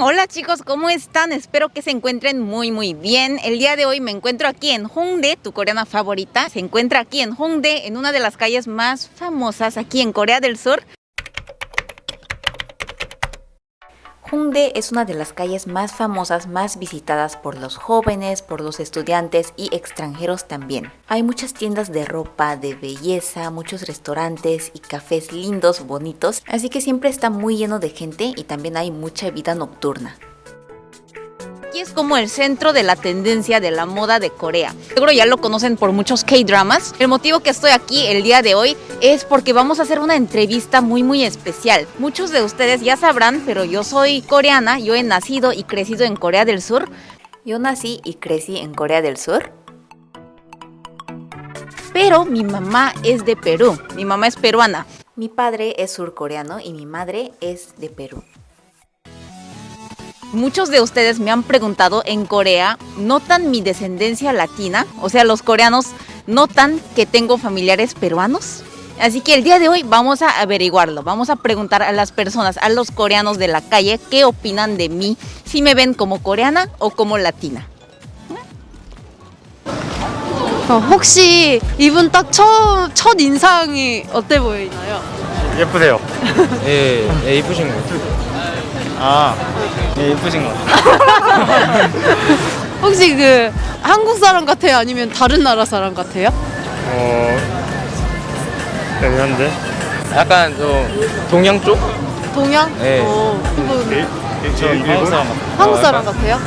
Hola chicos, ¿cómo están? Espero que se encuentren muy muy bien. El día de hoy me encuentro aquí en Hongdae, tu coreana favorita. Se encuentra aquí en Hongdae, en una de las calles más famosas aquí en Corea del Sur. Hongdae es una de las calles más famosas, más visitadas por los jóvenes, por los estudiantes y extranjeros también. Hay muchas tiendas de ropa, de belleza, muchos restaurantes y cafés lindos, bonitos, así que siempre está muy lleno de gente y también hay mucha vida nocturna. Es como el centro de la tendencia de la moda de Corea. Seguro ya lo conocen por muchos K-dramas. El motivo que estoy aquí el día de hoy es porque vamos a hacer una entrevista muy muy especial. Muchos de ustedes ya sabrán, pero yo soy coreana, yo he nacido y crecido en Corea del Sur. Yo nací y crecí en Corea del Sur. Pero mi mamá es de Perú, mi mamá es peruana. Mi padre es surcoreano y mi madre es de Perú. Muchos de ustedes me han preguntado en Corea, ¿notan mi descendencia latina? O sea, los coreanos notan que tengo familiares peruanos. Así que el día de hoy vamos a averiguarlo, vamos a preguntar a las personas, a los coreanos de la calle, qué opinan de mí, si me ven como coreana o como latina. 어, 혹시 이분 딱 처음 첫 인상이 어때 보이나요? 예쁘세요. 예, 예 이쁘신 거. 아, 예, 이쁘신 거. 혹시 그 한국 사람 같아요? 아니면 다른 나라 사람 같아요? 어, 애매한데. 약간 좀 동양 쪽? 동양? 네. 어, 이분 저 한국 사람. 같아요. 한국 사람 같아요?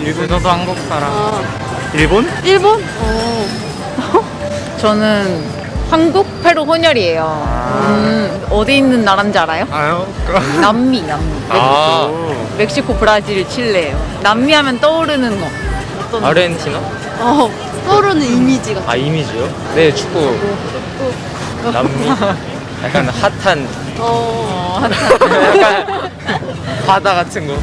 일본 저도 한국 사람. 아, 일본? 일본? 어. 저는 한국 페루 혼혈이에요. 음, 어디 있는 나라인지 알아요? 아요. 남미, 남미. 아, 멕시코, 브라질, 칠레예요. 남미 하면 떠오르는 거. 어떤 아르헨티나? 어, 떠오르는 이미지가 아 이미지요? 네 축구. 남미. 약간 핫한. 어, 약간 바다 같은 거.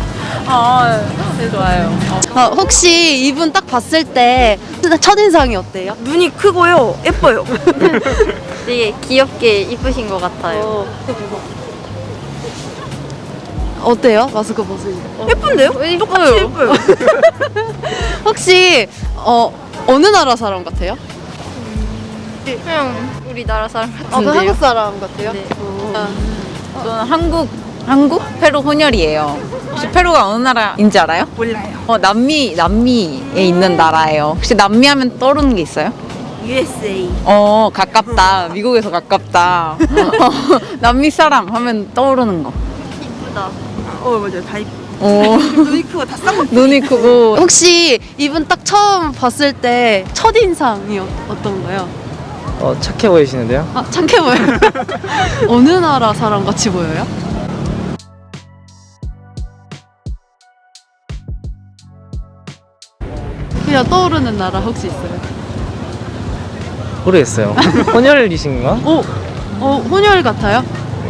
아, 네, 좋아요. 아, 혹시 이분 딱 봤을 때 첫인상이 어때요? 눈이 크고요. 예뻐요. 되게 귀엽게 이쁘신 것 같아요. 어. 어때요? 마스크 벗으니까 예쁜데요? 똑같이 예뻐요. 혹시 어, 어느 나라 사람 같아요? 그냥 우리나라 사람 아, 그 같은데요. 한국 사람 같아요? 네. 어. 저는 한국, 한국? 페루 혼혈이에요. 혹시 페루가 어느 나라인지 알아요? 몰라요. 어, 남미, 남미에 있는 나라예요. 혹시 남미 하면 떠오르는 게 있어요? USA. 어, 가깝다. 미국에서 가깝다. 어, 남미 사람 하면 떠오르는 거. 이쁘다. 어 맞아요. 다 이쁘. 어, 눈이 크고 다 쌍꺼풀. 눈이 크고. 혹시 이분 딱 처음 봤을 때 첫인상이 어- 어떤가요? 어 착해 보이시는데요? 아 착해 보여요 어느 나라 사람 같이 보여요? 그냥 떠오르는 나라 혹시 있어요? 모르겠어요. 혼혈이신가? 오! 어, 혼혈 같아요?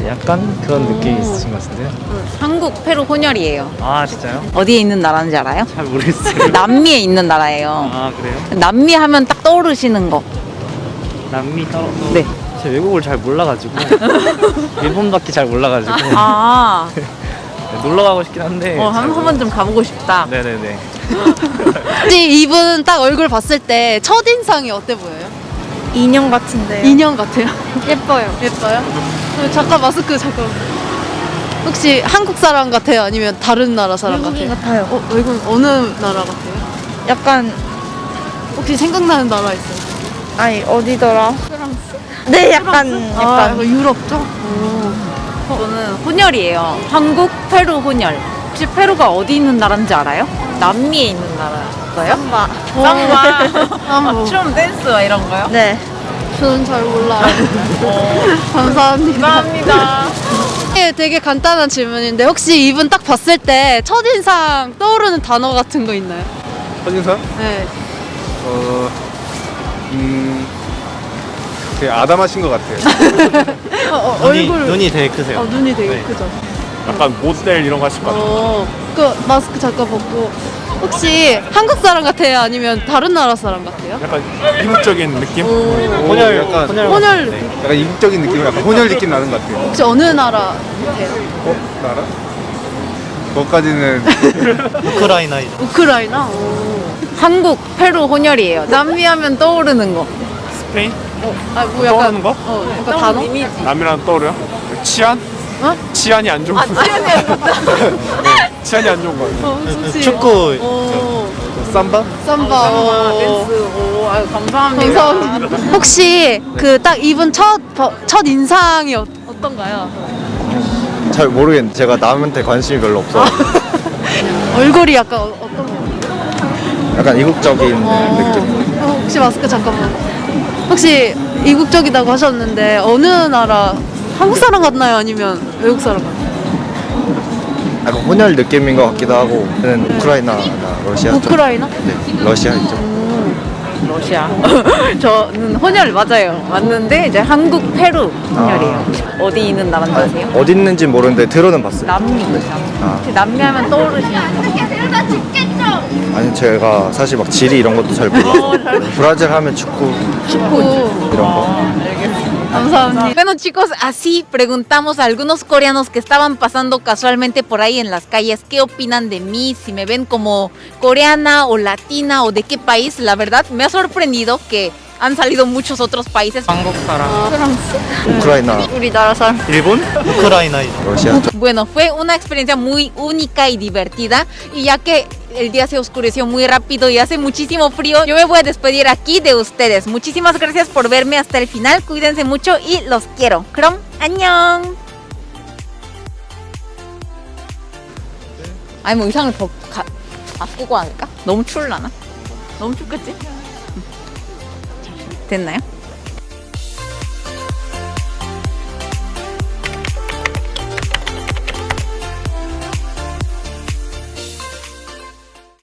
약간 그런 오. 느낌이 있으신 것 같은데요? 한국, 페루 혼혈이에요. 아 진짜요? 어디에 있는 나라인지 알아요? 잘 모르겠어요. 남미에 있는 나라예요. 아 그래요? 남미 하면 딱 떠오르시는 거. 남미 따로 네. 제가 외국을 잘 몰라가지고 일본밖에 잘 몰라가지고 아, 놀러 가고 싶긴 한데 어, 잘 한, 한 모르- 번좀 가보고 싶다. 네네네 혹시 이분 딱 얼굴 봤을 때 첫인상이 어때 보여요? 인형 같은데요. 인형 같아요? 예뻐요. 예뻐요? 어, 잠깐 마스크 잠깐 혹시 한국 사람 같아요? 아니면 다른 나라 사람 같아요? 같아요. 어, 외국 어느 나라 같아요? 약간 혹시 생각나는 나라 있어요? 아니 어디더라? 프랑스. 네, 약간 아, 약간 약간 유럽 쪽? 오. 저는 혼혈이에요. 한국, 페루 혼혈. 혹시 페루가 어디 있는 나라인지 알아요? 남미에 있는 나라였어요? 삼바. 삼바. 삼바. 춤, 댄스 막 이런 거요? 네. 저는 잘 몰라요. 어, 감사합니다. 감사합니다. 네, 되게 간단한 질문인데 혹시 이분 딱 봤을 때 첫인상 떠오르는 단어 같은 거 있나요? 첫인상? 네. 어, 음, 되게 아담하신 것 같아요. 어, 어, 눈이, 얼굴 눈이 되게 크세요 어, 눈이 되게 네. 크죠. 약간 모델 이런 거 하실 것 같아요. 어, 그 마스크 잠깐 벗고 혹시 한국 사람 같아요? 아니면 다른 나라 사람 같아요? 약간 이국적인 느낌? 오. 혼혈 약간, 혼혈 혼혈 네. 약간 이국적인 느낌, 약간 혼혈 느낌 나는 것 같아요. 혹시 어느 나라 같아요? 어? 나라? 그것까지는 우크라이나이죠. 우크라이나? 오. 한국, 페루 혼혈이에요. 남미하면 떠오르는 거. 스페인? 아, 뭐 약간. 떠오르는 거? 어, 약간 단어? 남이랑 떠오르요? 치안? 어? 치안이 안 좋은 거. 치안이 안 좋다. 네, 치안이 안 좋은 거. 어, 좋지. 축구 오. 삼바? 삼바. 오. 오, 아유, 감사합니다. 감사합니다. 혹시 그딱 입은 첫, 버- 첫 인상이 어, 어떤가요? 잘 모르겠는데 제가 남한테 관심이 별로 없어. 얼굴이 약간 어, 어떤 거? 약간 이국적인 느낌. 어, 혹시 마스크 잠깐만. 혹시 이국적이라고 하셨는데 어느 나라? 한국 사람 같나요? 아니면 외국 사람 같나요? 약간 혼혈 느낌인 것 같기도 하고. 저는 우크라이나나 러시아 쪽. 우크라이나? 네, 러시아 있죠. 러시아. 저는 혼혈 맞아요. 맞는데 이제 한국, 페루 혼혈이에요. 어디 있는 나라인지 아세요? 어디 있는지 모르는데 들어는 봤어요. 남미. 아, 남미 하면 떠오르시는 아니 제가 사실 막 지리 이런 것도 잘 몰라서. 브라질 하면 축구 축구. 이런 거. Bueno chicos, así preguntamos a algunos coreanos que estaban pasando casualmente por ahí en las calles, ¿qué opinan de mí? Si me ven como coreana o latina o de qué país, la verdad me ha sorprendido que han salido muchos otros países. Ucrania. Ucrania. Bueno, fue una experiencia muy única y divertida y ya que el día se oscureció muy rápido y hace muchísimo frío, yo me voy a despedir aquí de ustedes. Muchísimas gracias por verme hasta el final, cuídense mucho y los quiero. 그럼 안녕. 아니 뭐 의상을 더 가, 바꾸고 할까? 너무 추울라나? 너무 춥겠지? 됐나요?